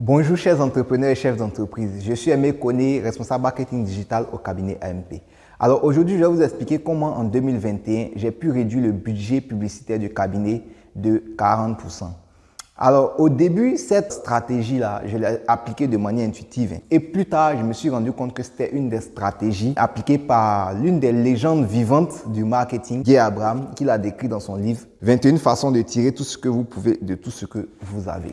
Bonjour chers entrepreneurs et chefs d'entreprise, je suis Aimé Koné, responsable marketing digital au cabinet AMP. Alors aujourd'hui, je vais vous expliquer comment en 2021, j'ai pu réduire le budget publicitaire du cabinet de 40%. Alors au début, cette stratégie-là, je l'ai appliquée de manière intuitive. Et plus tard, je me suis rendu compte que c'était une des stratégies appliquées par l'une des légendes vivantes du marketing, Guy Abraham, qui l'a décrit dans son livre 21 façons de tirer tout ce que vous pouvez de tout ce que vous avez.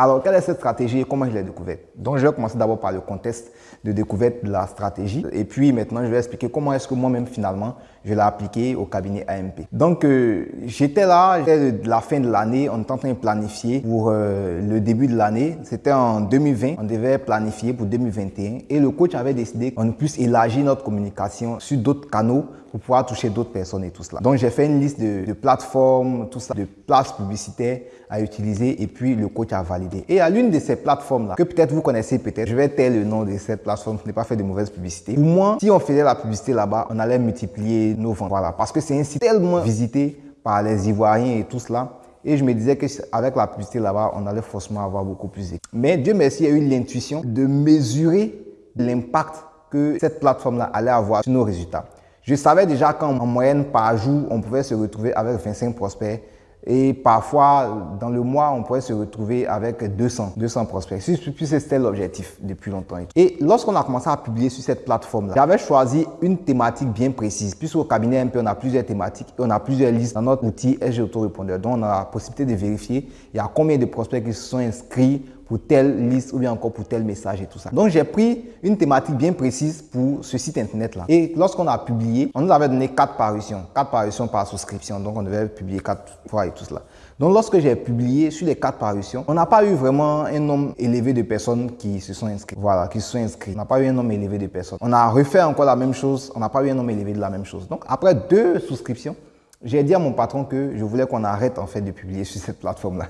Alors, quelle est cette stratégie et comment je l'ai découverte? Donc, je vais commencer d'abord par le contexte de découverte de la stratégie. Et puis, maintenant, je vais expliquer comment est-ce que moi-même, finalement, je l'ai appliqué au cabinet AMP. Donc, euh, j'étais là, j'étais de la fin de l'année, on était en train de planifier pour euh, le début de l'année. C'était en 2020, on devait planifier pour 2021. Et le coach avait décidé qu'on puisse élargir notre communication sur d'autres canaux pour pouvoir toucher d'autres personnes et tout cela. Donc, j'ai fait une liste de, plateformes, tout ça, de places publicitaires à utiliser et puis le coach a validé. Et à l'une de ces plateformes-là, que peut-être vous connaissez peut-être, je vais taire le nom de cette plateforme, je n'ai pas fait de mauvaise publicité. Pour moi, si on faisait la publicité là-bas, on allait multiplier nos ventes. Voilà, parce que c'est un site tellement visité par les Ivoiriens et tout cela. Et je me disais qu'avec la publicité là-bas, on allait forcément avoir beaucoup plus. Mais Dieu merci, il y a eu l'intuition de mesurer l'impact que cette plateforme-là allait avoir sur nos résultats. Je savais déjà qu'en moyenne par jour, on pouvait se retrouver avec 25 prospects et parfois, dans le mois, on pourrait se retrouver avec 200, 200 prospects. Puis c'était l'objectif depuis longtemps. Et lorsqu'on a commencé à publier sur cette plateforme-là, j'avais choisi une thématique bien précise. Puisqu'au cabinet MP, on a plusieurs thématiques et on a plusieurs listes dans notre outil SG Autorépondeur. Donc, on a la possibilité de vérifier il y a combien de prospects qui se sont inscrits pour telle liste ou bien encore pour tel message et tout ça. Donc, j'ai pris une thématique bien précise pour ce site internet-là. Et lorsqu'on a publié, on nous avait donné quatre parutions, quatre parutions par souscription. Donc, on devait publier quatre fois et tout cela. Donc, lorsque j'ai publié sur les quatre parutions, on n'a pas eu vraiment un nombre élevé de personnes qui se sont inscrites. Voilà, qui se sont inscrites. On n'a pas eu un nombre élevé de personnes. On a refait encore la même chose. On n'a pas eu un nombre élevé de la même chose. Donc, après deux souscriptions, j'ai dit à mon patron que je voulais qu'on arrête en fait de publier sur cette plateforme-là.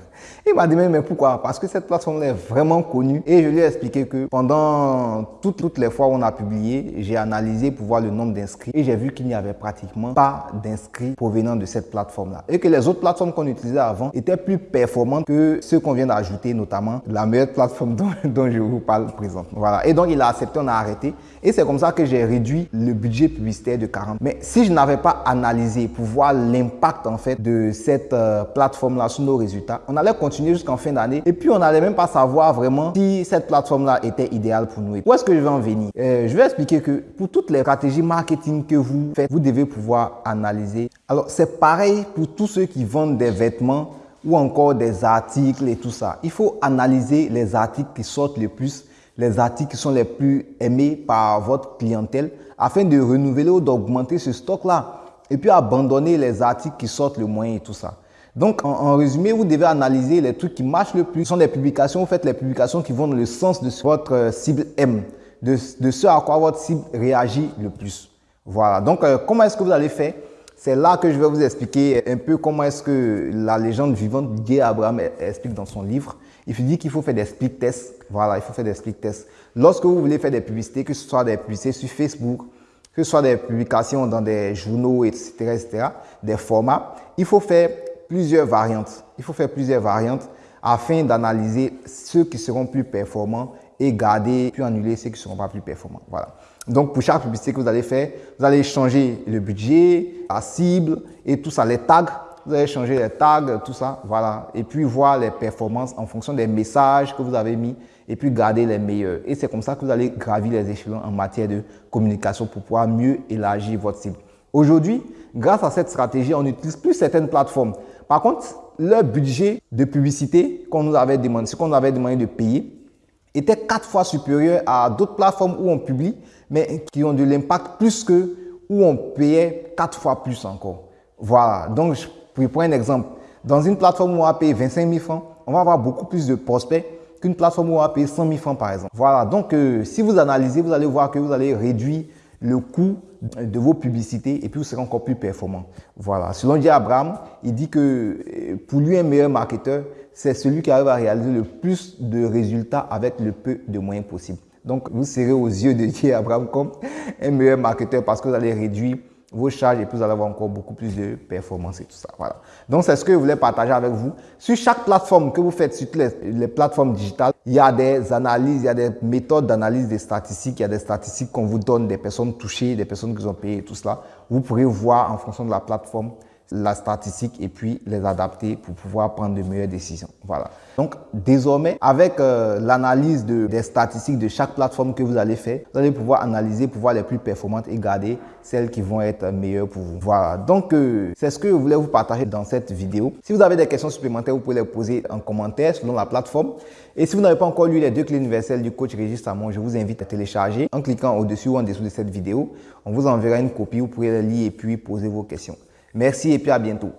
Il m'a dit mais pourquoi? Parce que cette plateforme-là est vraiment connue et je lui ai expliqué que pendant toutes, les fois où on a publié, j'ai analysé pour voir le nombre d'inscrits et j'ai vu qu'il n'y avait pratiquement pas d'inscrits provenant de cette plateforme-là et que les autres plateformes qu'on utilisait avant étaient plus performantes que ceux qu'on vient d'ajouter, notamment la meilleure plateforme dont, dont, je vous parle présentement. Voilà. Et donc il a accepté, on a arrêté et c'est comme ça que j'ai réduit le budget publicitaire de 40. Mais si je n'avais pas analysé pour voir l'impact en fait de cette euh, plateforme-là sur nos résultats. On allait continuer jusqu'en fin d'année et puis on n'allait même pas savoir vraiment si cette plateforme-là était idéale pour nous. Où est-ce que je vais en venir? Euh, Je vais expliquer que pour toutes les stratégies marketing que vous faites, vous devez pouvoir analyser. Alors c'est pareil pour tous ceux qui vendent des vêtements ou encore des articles et tout ça. Il faut analyser les articles qui sortent le plus, les articles qui sont les plus aimés par votre clientèle afin de renouveler ou d'augmenter ce stock-là et puis abandonner les articles qui sortent le moins et tout ça. Donc, en, résumé, vous devez analyser les trucs qui marchent le plus. Ce sont des publications, vous faites les publications qui vont dans le sens de votre euh, cible M, de, ce à quoi votre cible réagit le plus. Voilà. Donc, euh, comment est-ce que vous allez faire? C'est là que je vais vous expliquer un peu comment est-ce que la légende vivante Guy Abraham explique dans son livre. Il dit qu'il faut faire des split tests. Voilà, il faut faire des split tests. Lorsque vous voulez faire des publicités, que ce soit des publicités sur Facebook, que ce soit des publications dans des journaux, etc., etc., des formats, il faut faire plusieurs variantes. Il faut faire plusieurs variantes afin d'analyser ceux qui seront plus performants et garder, puis annuler ceux qui ne seront pas plus performants. Voilà. Donc, pour chaque publicité que vous allez faire, vous allez changer le budget, la cible et tout ça, les tags. Vous allez changer les tags, tout ça, voilà. Et puis voir les performances en fonction des messages que vous avez mis et puis garder les meilleurs. Et c'est comme ça que vous allez gravir les échelons en matière de communication pour pouvoir mieux élargir votre cible. Aujourd'hui, grâce à cette stratégie, on n'utilise plus certaines plateformes. Par contre, le budget de publicité qu'on nous avait demandé, ce qu'on nous avait demandé de payer, était quatre fois supérieur à d'autres plateformes où on publie, mais qui ont de l'impact plus que où on payait quatre fois plus encore. Voilà. Donc, je prends un exemple. Dans une plateforme où on va payer 25 000 francs, on va avoir beaucoup plus de prospects qu'une plateforme où on va payer 100 000 francs par exemple. Voilà, donc euh, si vous analysez, vous allez voir que vous allez réduire le coût de vos publicités et puis vous serez encore plus performant. Voilà, selon J. Abraham, il dit que euh, pour lui, un meilleur marketeur, c'est celui qui arrive à réaliser le plus de résultats avec le peu de moyens possibles. Donc, vous serez aux yeux de J. Abraham comme un meilleur marketeur parce que vous allez réduire vos charges et puis vous allez avoir encore beaucoup plus de performance et tout ça. Voilà. Donc, c'est ce que je voulais partager avec vous. Sur chaque plateforme que vous faites, sur toutes les, plateformes digitales, il y a des analyses, il y a des méthodes d'analyse des statistiques, il y a des statistiques qu'on vous donne des personnes touchées, des personnes qui ont payé et tout cela. Vous pourrez voir en fonction de la plateforme la statistique et puis les adapter pour pouvoir prendre de meilleures décisions. Voilà. Donc, désormais, avec euh, l'analyse de, des statistiques de chaque plateforme que vous allez faire, vous allez pouvoir analyser pour voir les plus performantes et garder celles qui vont être meilleures pour vous. Voilà. Donc, euh, c'est ce que je voulais vous partager dans cette vidéo. Si vous avez des questions supplémentaires, vous pouvez les poser en commentaire selon la plateforme. Et si vous n'avez pas encore lu les deux clés universelles du coach Régis Samon, je vous invite à télécharger en cliquant au-dessus ou en dessous de cette vidéo. On vous enverra une copie, vous pourrez la lire et puis poser vos questions. Merci et puis à bientôt.